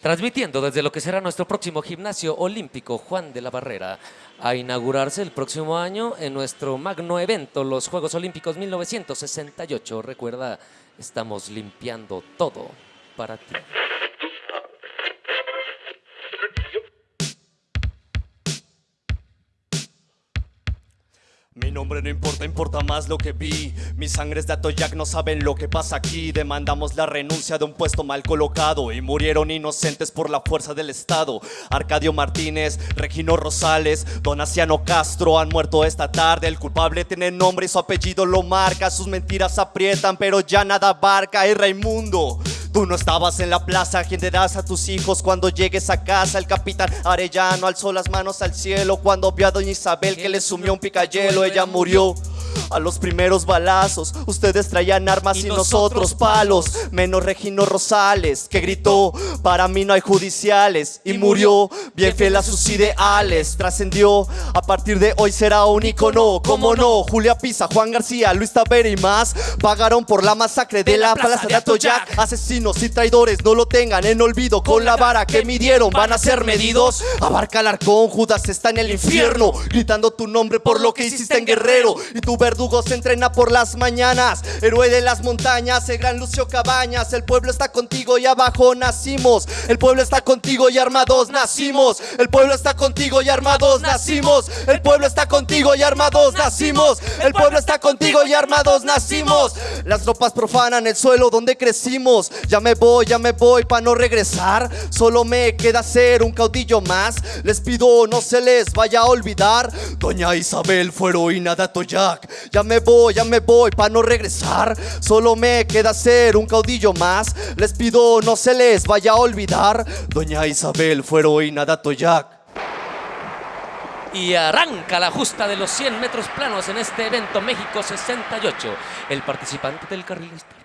transmitiendo desde lo que será nuestro próximo gimnasio olímpico Juan de la Barrera, a inaugurarse el próximo año en nuestro magno evento, los Juegos Olímpicos 1968. Recuerda, estamos limpiando todo para ti. Mi nombre no importa, importa más lo que vi. Mi sangre es de Atoyac, no saben lo que pasa aquí. Demandamos la renuncia de un puesto mal colocado y murieron inocentes por la fuerza del Estado. Arcadio Martínez, Regino Rosales, Donaciano Castro han muerto esta tarde. El culpable tiene nombre y su apellido lo marca. Sus mentiras aprietan, pero ya nada abarca. Y Raimundo. Tú no estabas en la plaza, ¿quién te das a tus hijos cuando llegues a casa? El capitán Arellano alzó las manos al cielo cuando vio a doña Isabel que le sumió un picayelo, ella murió. A los primeros balazos, ustedes traían armas y, nosotros palos. Menos Regino Rosales, que gritó, para mí no hay judiciales. Y murió, bien fiel a sus ideales. Trascendió, a partir de hoy será un icono. ¿Cómo no? Julia Pisa, Juan García, Luis Tavera y más pagaron por la masacre de la plaza de Atoyac. Asesinos y traidores no lo tengan en olvido. Con la vara que midieron van a ser medidos. Abarca el arcón, Judas está en el infierno. Gritando tu nombre por lo que hiciste en Guerrero. Y tu verdugo se entrena por las mañanas. Héroe de las montañas, el gran Lucio Cabañas. El pueblo está contigo y abajo nacimos. El pueblo está contigo y armados nacimos. El pueblo está contigo y armados nacimos. El pueblo está contigo y armados nacimos. El pueblo está contigo y armados nacimos. Las tropas profanan el suelo donde crecimos. Ya me voy, ya me voy para no regresar. Solo me queda ser un caudillo más. Les pido no se les vaya a olvidar. Doña Isabel fue heroína de Atoyac. Ya me voy, ya me voy para no regresar. Solo me queda ser un caudillo más. Les pido no se les vaya a olvidar. Doña Isabel fue heroína de Atoyac. Y arranca la justa de los 100 metros planos en este evento México 68. El participante del carril izquierdo.